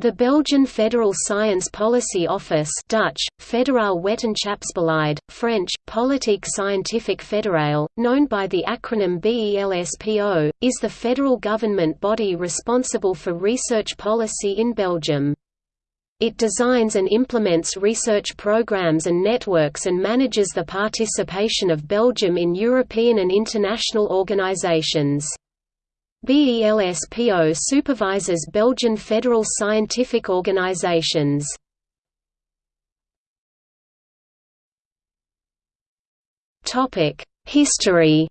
The Belgian Federal Science Policy Office Dutch, Federaal Wetenschapsbeleid, French, Politique Scientifique Fédérale, known by the acronym BELSPO, is the federal government body responsible for research policy in Belgium. It designs and implements research programs and networks and manages the participation of Belgium in European and international organizations. BELSPO supervises Belgian federal scientific organizations. History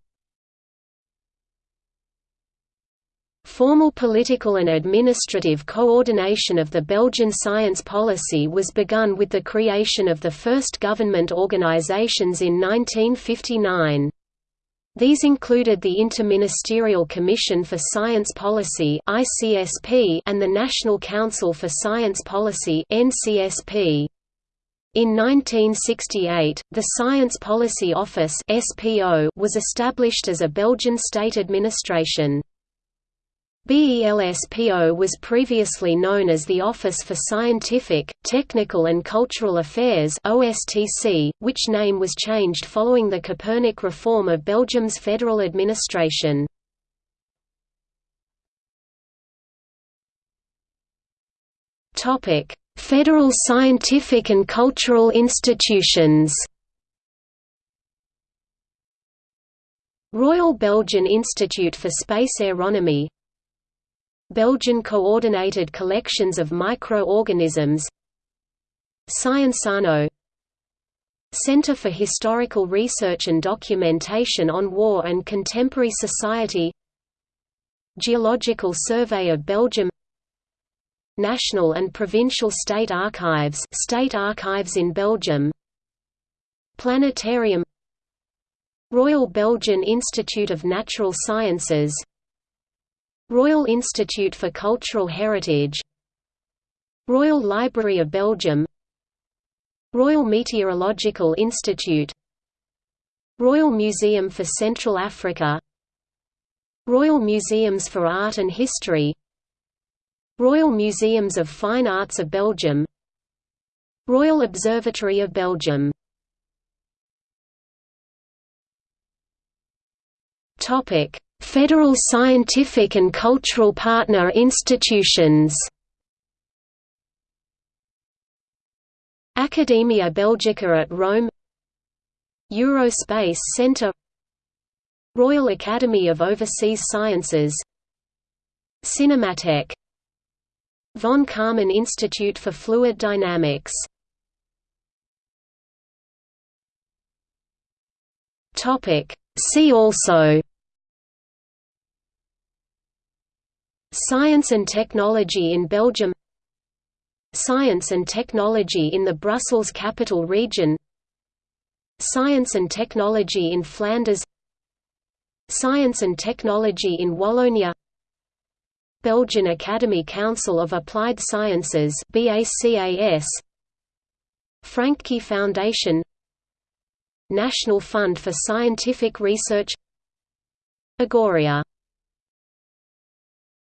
Formal political and administrative coordination of the Belgian science policy was begun with the creation of the first government organizations in 1959. These included the Interministerial Commission for Science Policy and the National Council for Science Policy In 1968, the Science Policy Office was established as a Belgian state administration. BELSPO was previously known as the Office for Scientific, Technical and Cultural Affairs OSTC, which name was changed following the Copernic reform of Belgium's federal administration. Federal scientific and cultural institutions Royal Belgian Institute for Space Aeronomy Belgian coordinated collections of microorganisms. Sciensano Center for Historical Research and Documentation on War and Contemporary Society. Geological Survey of Belgium. National and Provincial State Archives State Archives in Belgium. Planetarium. Royal Belgian Institute of Natural Sciences Royal Institute for Cultural Heritage Royal Library of Belgium Royal Meteorological Institute Royal Museum for Central Africa Royal Museums for Art and History Royal Museums of Fine Arts of Belgium Royal Observatory of Belgium. Topic Federal scientific and cultural partner institutions. Academia Belgica at Rome. Eurospace Centre Royal Academy of Overseas Sciences. Cinematheque. Von Karman Institute for Fluid Dynamics. See also Science and technology in Belgium. Science and technology in the Brussels Capital Region. Science and technology in Flanders. Science and technology in Wallonia. Belgian Academy Council of Applied Sciences BACAS Francqui Foundation. National Fund for Scientific Research. Agoria